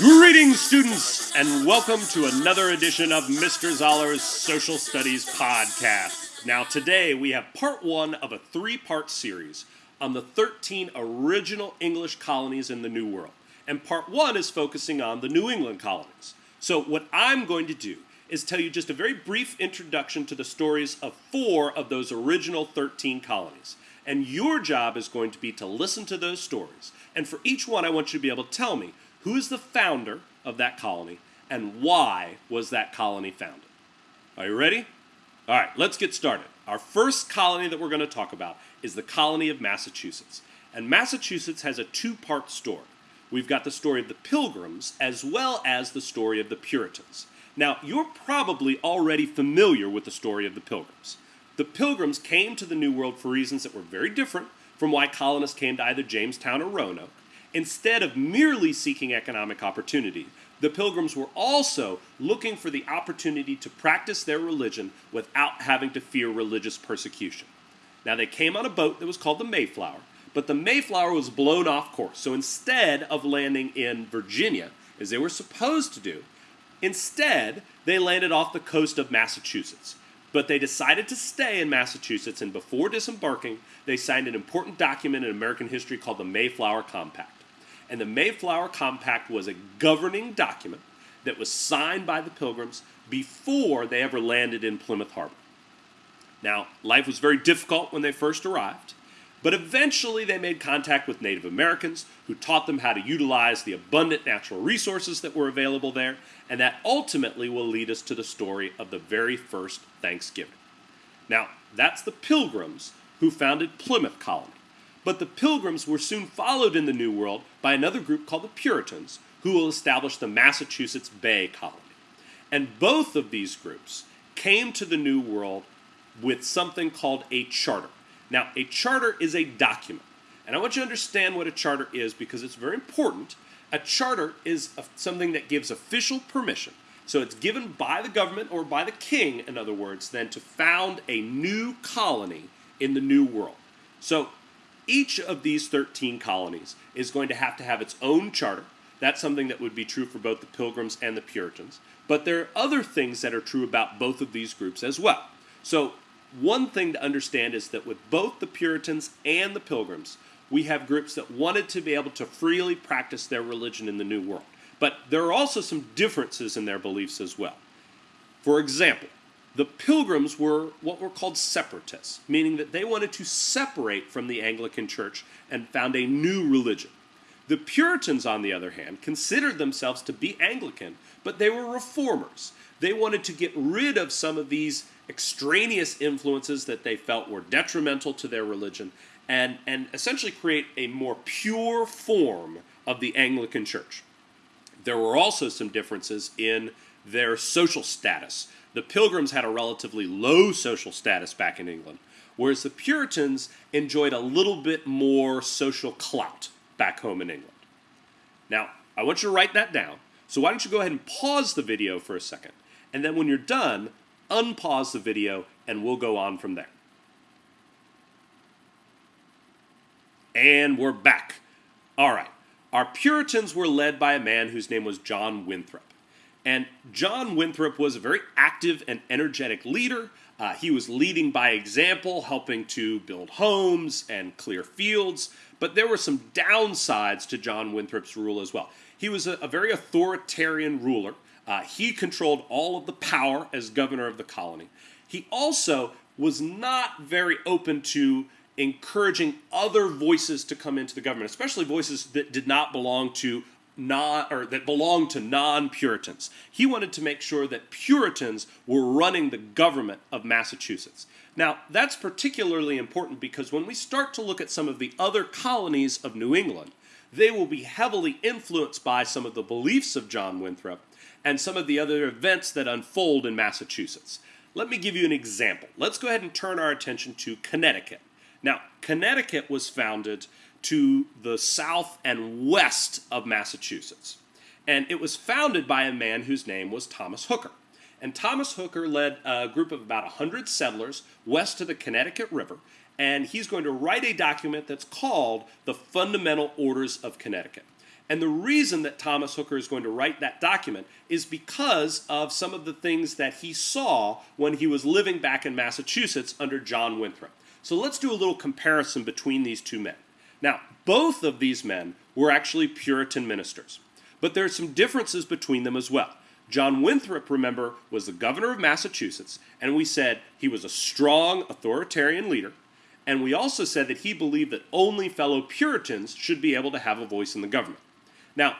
Greetings, students, and welcome to another edition of Mr. Zoller's Social Studies Podcast. Now, today we have part one of a three part series on the 13 original English colonies in the New World. And part one is focusing on the New England colonies. So, what I'm going to do is tell you just a very brief introduction to the stories of four of those original 13 colonies. And your job is going to be to listen to those stories. And for each one, I want you to be able to tell me who is the founder of that colony and why was that colony founded. Are you ready? All right, let's get started. Our first colony that we're going to talk about is the colony of Massachusetts. And Massachusetts has a two part story. We've got the story of the Pilgrims as well as the story of the Puritans. Now, you're probably already familiar with the story of the Pilgrims. The Pilgrims came to the New World for reasons that were very different from why colonists came to either Jamestown or Roanoke. Instead of merely seeking economic opportunity, the Pilgrims were also looking for the opportunity to practice their religion without having to fear religious persecution. Now, they came on a boat that was called the Mayflower, but the Mayflower was blown off course. So instead of landing in Virginia, as they were supposed to do, instead they landed off the coast of Massachusetts. But they decided to stay in Massachusetts, and before disembarking, they signed an important document in American history called the Mayflower Compact. And the Mayflower Compact was a governing document that was signed by the Pilgrims before they ever landed in Plymouth Harbor. Now, life was very difficult when they first arrived, but eventually they made contact with Native Americans who taught them how to utilize the abundant natural resources that were available there, and that ultimately will lead us to the story of the very first Thanksgiving. Now, that's the Pilgrims who founded Plymouth Colony. But the Pilgrims were soon followed in the New World by another group called the Puritans, who will establish the Massachusetts Bay Colony. And both of these groups came to the New World with something called a charter. Now, a charter is a document. And I want you to understand what a charter is because it's very important. A charter is something that gives official permission. So it's given by the government or by the king, in other words, then to found a new colony in the New World. So each of these 13 colonies is going to have to have its own charter. That's something that would be true for both the Pilgrims and the Puritans. But there are other things that are true about both of these groups as well. So one thing to understand is that with both the Puritans and the Pilgrims, we have groups that wanted to be able to freely practice their religion in the New World. But there are also some differences in their beliefs as well. For example, the Pilgrims were what were called separatists, meaning that they wanted to separate from the Anglican Church and found a new religion. The Puritans, on the other hand, considered themselves to be Anglican, but they were reformers. They wanted to get rid of some of these extraneous influences that they felt were detrimental to their religion and, and essentially create a more pure form of the Anglican Church. There were also some differences in their social status. The Pilgrims had a relatively low social status back in England, whereas the Puritans enjoyed a little bit more social clout back home in England. Now, I want you to write that down. So why don't you go ahead and pause the video for a second, and then when you're done, unpause the video, and we'll go on from there. And we're back. All right. Our Puritans were led by a man whose name was John Winthrop. And John Winthrop was a very active and energetic leader. Uh, he was leading by example, helping to build homes and clear fields. But there were some downsides to John Winthrop's rule as well. He was a, a very authoritarian ruler. Uh, he controlled all of the power as governor of the colony. He also was not very open to encouraging other voices to come into the government, especially voices that did not belong to non or that belonged to non-Puritans. He wanted to make sure that Puritans were running the government of Massachusetts. Now, that's particularly important because when we start to look at some of the other colonies of New England, they will be heavily influenced by some of the beliefs of John Winthrop and some of the other events that unfold in Massachusetts. Let me give you an example. Let's go ahead and turn our attention to Connecticut. Now, Connecticut was founded to the south and west of Massachusetts. And it was founded by a man whose name was Thomas Hooker. And Thomas Hooker led a group of about 100 settlers west to the Connecticut River. And he's going to write a document that's called the Fundamental Orders of Connecticut. And the reason that Thomas Hooker is going to write that document is because of some of the things that he saw when he was living back in Massachusetts under John Winthrop. So let's do a little comparison between these two men. Now, both of these men were actually Puritan ministers, but there are some differences between them as well. John Winthrop, remember, was the governor of Massachusetts, and we said he was a strong authoritarian leader, and we also said that he believed that only fellow Puritans should be able to have a voice in the government. Now,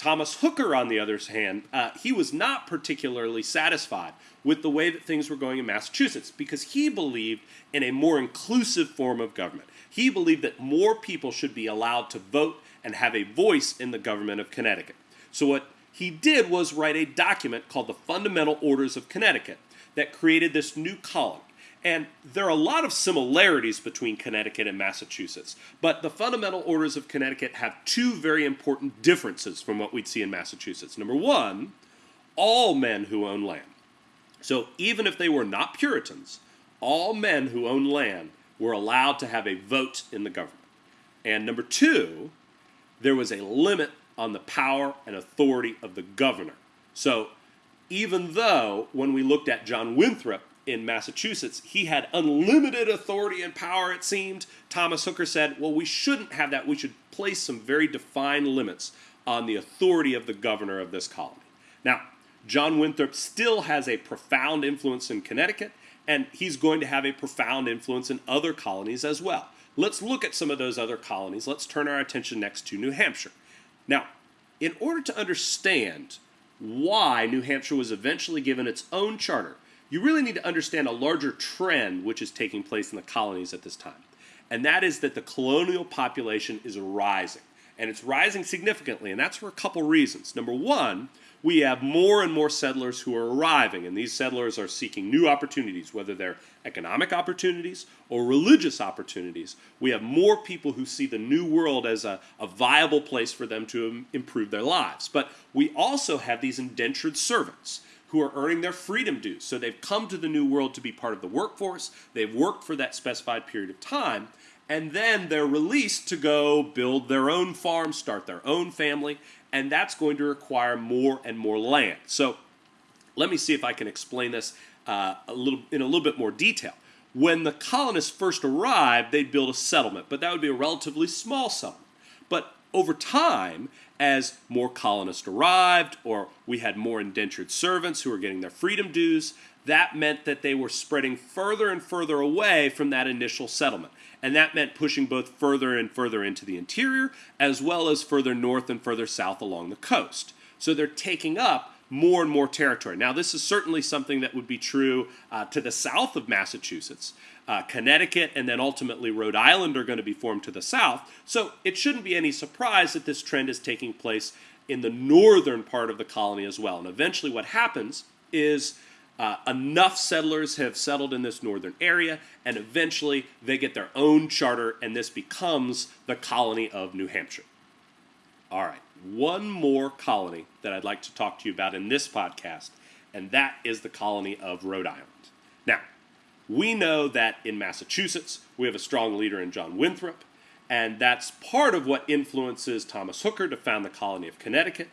Thomas Hooker, on the other hand, uh, he was not particularly satisfied with the way that things were going in Massachusetts because he believed in a more inclusive form of government. He believed that more people should be allowed to vote and have a voice in the government of Connecticut. So, what he did was write a document called the Fundamental Orders of Connecticut that created this new colony. And there are a lot of similarities between Connecticut and Massachusetts, but the fundamental orders of Connecticut have two very important differences from what we'd see in Massachusetts. Number one, all men who own land. So even if they were not Puritans, all men who own land were allowed to have a vote in the government. And number two, there was a limit on the power and authority of the governor. So even though when we looked at John Winthrop, in Massachusetts, he had unlimited authority and power, it seemed. Thomas Hooker said, well, we shouldn't have that. We should place some very defined limits on the authority of the governor of this colony. Now, John Winthrop still has a profound influence in Connecticut, and he's going to have a profound influence in other colonies as well. Let's look at some of those other colonies. Let's turn our attention next to New Hampshire. Now, in order to understand why New Hampshire was eventually given its own charter, you really need to understand a larger trend which is taking place in the colonies at this time. And that is that the colonial population is rising. And it's rising significantly, and that's for a couple reasons. Number one, we have more and more settlers who are arriving, and these settlers are seeking new opportunities, whether they're economic opportunities or religious opportunities. We have more people who see the new world as a, a viable place for them to improve their lives. But we also have these indentured servants who are earning their freedom dues. So they've come to the new world to be part of the workforce, they've worked for that specified period of time, and then they're released to go build their own farm, start their own family, and that's going to require more and more land. So let me see if I can explain this uh, a little in a little bit more detail. When the colonists first arrived, they'd build a settlement, but that would be a relatively small settlement. But over time, as more colonists arrived, or we had more indentured servants who were getting their freedom dues, that meant that they were spreading further and further away from that initial settlement. And that meant pushing both further and further into the interior, as well as further north and further south along the coast. So they're taking up more and more territory. Now, this is certainly something that would be true uh, to the south of Massachusetts. Uh, Connecticut and then ultimately Rhode Island are going to be formed to the south. So it shouldn't be any surprise that this trend is taking place in the northern part of the colony as well. And eventually, what happens is uh, enough settlers have settled in this northern area, and eventually they get their own charter, and this becomes the colony of New Hampshire. All right, one more colony that I'd like to talk to you about in this podcast, and that is the colony of Rhode Island. Now, we know that in Massachusetts, we have a strong leader in John Winthrop, and that's part of what influences Thomas Hooker to found the colony of Connecticut.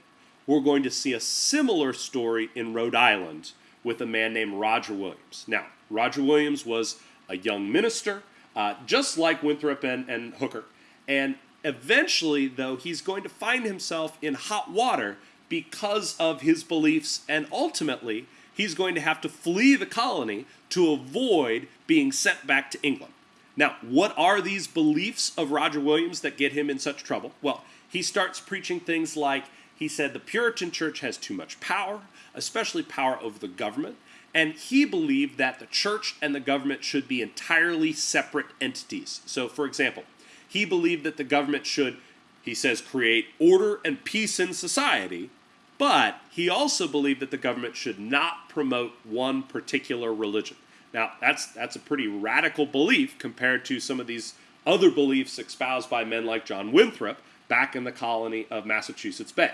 We're going to see a similar story in Rhode Island with a man named Roger Williams. Now, Roger Williams was a young minister, uh, just like Winthrop and, and Hooker, and Eventually, though, he's going to find himself in hot water because of his beliefs, and ultimately, he's going to have to flee the colony to avoid being sent back to England. Now, what are these beliefs of Roger Williams that get him in such trouble? Well, he starts preaching things like he said the Puritan church has too much power, especially power over the government, and he believed that the church and the government should be entirely separate entities. So, for example, he believed that the government should, he says, create order and peace in society, but he also believed that the government should not promote one particular religion. Now, that's, that's a pretty radical belief compared to some of these other beliefs espoused by men like John Winthrop back in the colony of Massachusetts Bay.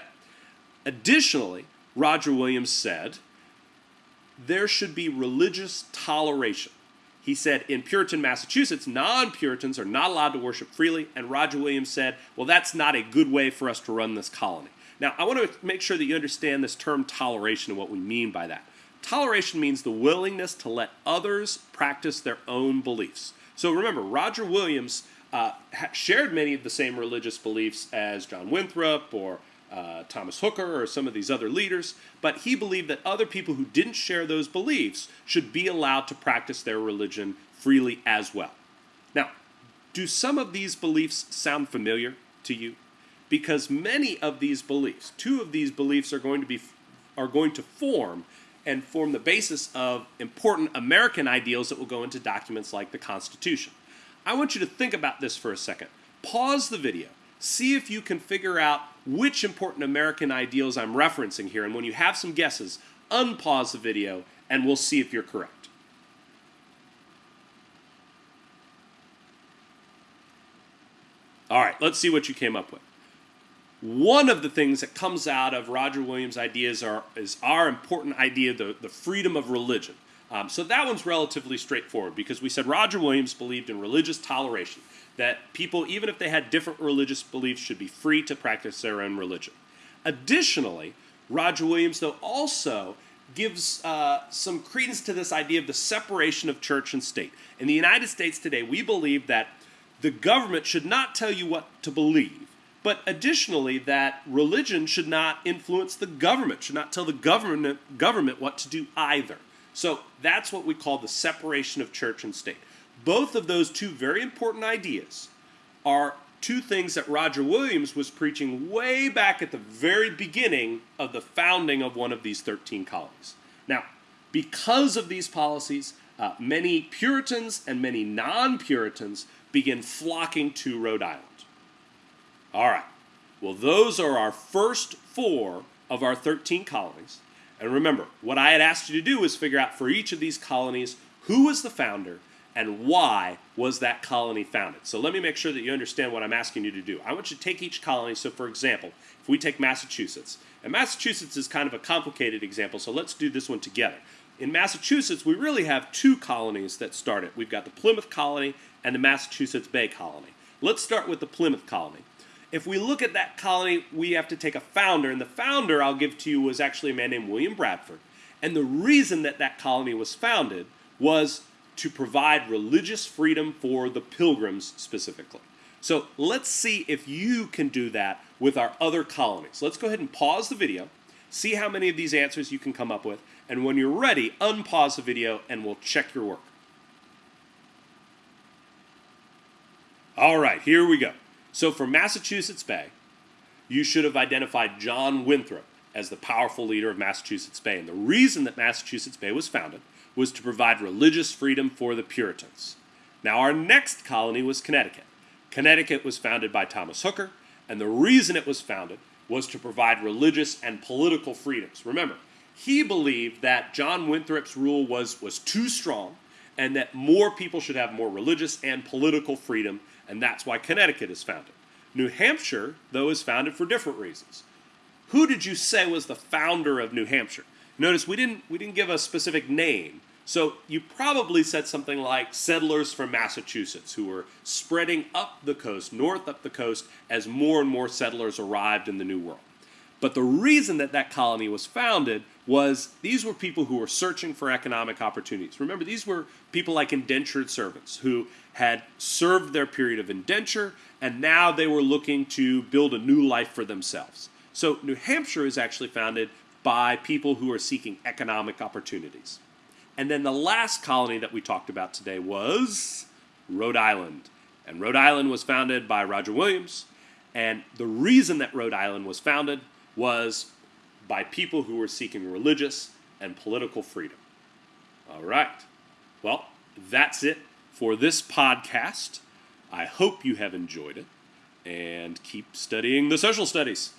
Additionally, Roger Williams said there should be religious toleration. He said in Puritan, Massachusetts, non Puritans are not allowed to worship freely, and Roger Williams said, well, that's not a good way for us to run this colony. Now, I want to make sure that you understand this term toleration and what we mean by that. Toleration means the willingness to let others practice their own beliefs. So remember, Roger Williams uh, shared many of the same religious beliefs as John Winthrop or uh, Thomas Hooker or some of these other leaders, but he believed that other people who didn't share those beliefs should be allowed to practice their religion freely as well. Now, do some of these beliefs sound familiar to you? Because many of these beliefs, two of these beliefs are going to be are going to form and form the basis of important American ideals that will go into documents like the Constitution. I want you to think about this for a second. Pause the video see if you can figure out which important American ideals I'm referencing here. And when you have some guesses, unpause the video and we'll see if you're correct. All right, let's see what you came up with. One of the things that comes out of Roger Williams' ideas are, is our important idea, the, the freedom of religion. Um, so that one's relatively straightforward because we said Roger Williams believed in religious toleration that people, even if they had different religious beliefs, should be free to practice their own religion. Additionally, Roger Williams, though, also gives uh, some credence to this idea of the separation of church and state. In the United States today, we believe that the government should not tell you what to believe, but additionally, that religion should not influence the government, should not tell the government, government what to do either. So that's what we call the separation of church and state. Both of those two very important ideas are two things that Roger Williams was preaching way back at the very beginning of the founding of one of these 13 colonies. Now, because of these policies, uh, many Puritans and many non Puritans begin flocking to Rhode Island. All right, well, those are our first four of our 13 colonies. And remember, what I had asked you to do was figure out for each of these colonies who was the founder and why was that colony founded. So let me make sure that you understand what I'm asking you to do. I want you to take each colony. So, for example, if we take Massachusetts, and Massachusetts is kind of a complicated example, so let's do this one together. In Massachusetts, we really have two colonies that started. We've got the Plymouth colony and the Massachusetts Bay colony. Let's start with the Plymouth colony. If we look at that colony, we have to take a founder, and the founder I'll give to you was actually a man named William Bradford. And the reason that that colony was founded was to provide religious freedom for the pilgrims specifically. So let's see if you can do that with our other colonies. Let's go ahead and pause the video, see how many of these answers you can come up with, and when you're ready, unpause the video and we'll check your work. All right, here we go. So for Massachusetts Bay, you should have identified John Winthrop as the powerful leader of Massachusetts Bay. And the reason that Massachusetts Bay was founded was to provide religious freedom for the Puritans. Now, our next colony was Connecticut. Connecticut was founded by Thomas Hooker, and the reason it was founded was to provide religious and political freedoms. Remember, he believed that John Winthrop's rule was, was too strong and that more people should have more religious and political freedom, and that's why Connecticut is founded. New Hampshire, though, is founded for different reasons. Who did you say was the founder of New Hampshire? Notice we didn't we didn't give a specific name. So you probably said something like settlers from Massachusetts who were spreading up the coast, north up the coast, as more and more settlers arrived in the New World. But the reason that that colony was founded was these were people who were searching for economic opportunities. Remember, these were people like indentured servants who had served their period of indenture and now they were looking to build a new life for themselves. So New Hampshire is actually founded by people who are seeking economic opportunities. And then the last colony that we talked about today was Rhode Island. And Rhode Island was founded by Roger Williams. And the reason that Rhode Island was founded was by people who were seeking religious and political freedom. All right. Well, that's it for this podcast. I hope you have enjoyed it and keep studying the social studies.